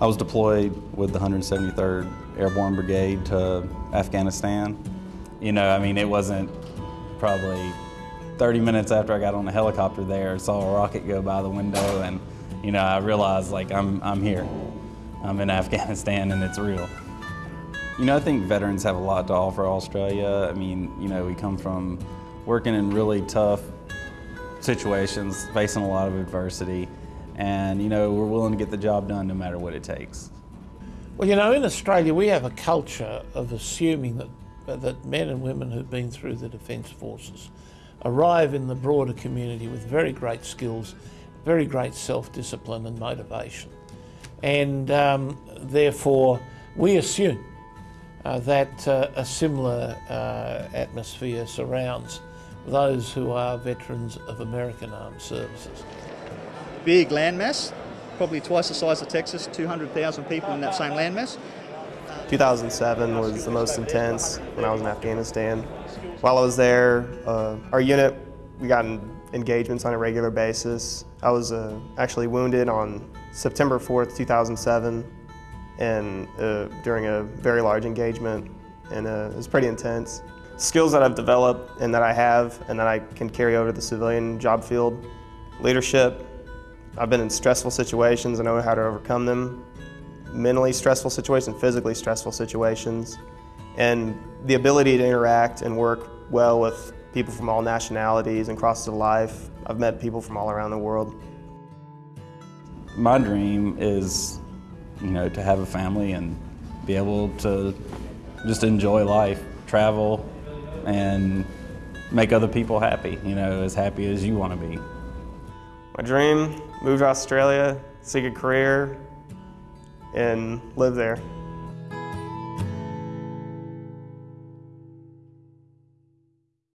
I was deployed with the 173rd Airborne Brigade to Afghanistan. You know, I mean, it wasn't probably 30 minutes after I got on the helicopter there, saw a rocket go by the window and, you know, I realized like I'm, I'm here. I'm in Afghanistan and it's real. You know, I think veterans have a lot to offer Australia. I mean, you know, we come from working in really tough situations, facing a lot of adversity, and, you know, we're willing to get the job done no matter what it takes. Well, you know, in Australia, we have a culture of assuming that, that men and women who've been through the Defence Forces arrive in the broader community with very great skills, very great self-discipline and motivation. And um, therefore, we assume uh, that uh, a similar uh, atmosphere surrounds those who are veterans of American Armed Services. Big landmass, probably twice the size of Texas, 200,000 people in that same landmass. 2007 was the most intense when I was in Afghanistan. While I was there, uh, our unit, we got engagements on a regular basis. I was uh, actually wounded on September 4th, 2007 and uh, during a very large engagement, and uh, it was pretty intense. Skills that I've developed and that I have and that I can carry over to the civilian job field. Leadership, I've been in stressful situations, I know how to overcome them. Mentally stressful situations, physically stressful situations. And the ability to interact and work well with people from all nationalities and crosses of life. I've met people from all around the world. My dream is you know, to have a family and be able to just enjoy life, travel, and make other people happy, you know, as happy as you want to be. My dream, move to Australia, seek a career, and live there.